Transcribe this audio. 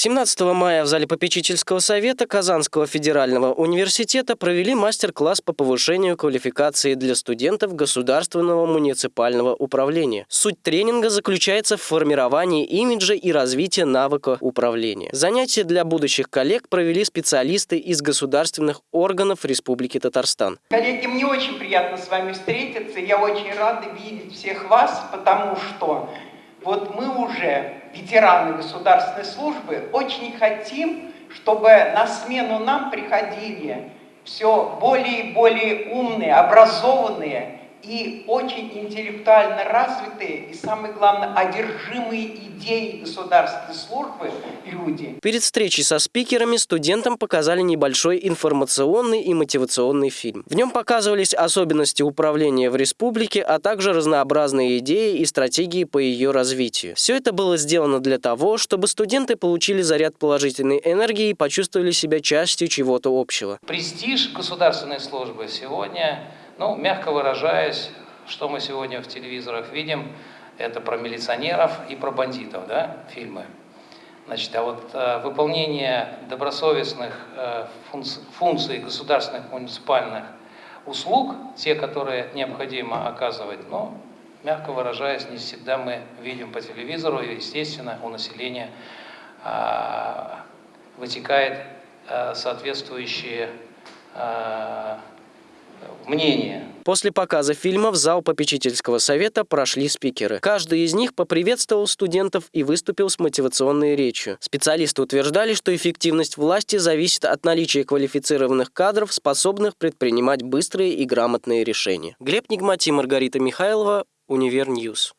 17 мая в зале попечительского совета Казанского федерального университета провели мастер-класс по повышению квалификации для студентов государственного муниципального управления. Суть тренинга заключается в формировании имиджа и развитии навыка управления. Занятия для будущих коллег провели специалисты из государственных органов Республики Татарстан. Коллеги, мне очень приятно с вами встретиться. Я очень рада видеть всех вас, потому что вот мы уже, ветераны государственной службы, очень хотим, чтобы на смену нам приходили все более и более умные, образованные и очень интеллектуально развитые, и самое главное, одержимые идеей государственной службы люди. Перед встречей со спикерами студентам показали небольшой информационный и мотивационный фильм. В нем показывались особенности управления в республике, а также разнообразные идеи и стратегии по ее развитию. Все это было сделано для того, чтобы студенты получили заряд положительной энергии и почувствовали себя частью чего-то общего. Престиж государственной службы сегодня ну, мягко выражаясь, что мы сегодня в телевизорах видим, это про милиционеров и про бандитов, да, фильмы. Значит, а вот э, выполнение добросовестных э, функций, функций государственных муниципальных услуг, те, которые необходимо оказывать, ну, мягко выражаясь, не всегда мы видим по телевизору, и, естественно, у населения э, вытекает э, соответствующие э, мнение. После показа фильма в зал попечительского совета прошли спикеры. Каждый из них поприветствовал студентов и выступил с мотивационной речью. Специалисты утверждали, что эффективность власти зависит от наличия квалифицированных кадров, способных предпринимать быстрые и грамотные решения. Глеб Нигмати, Маргарита Михайлова, Univer News.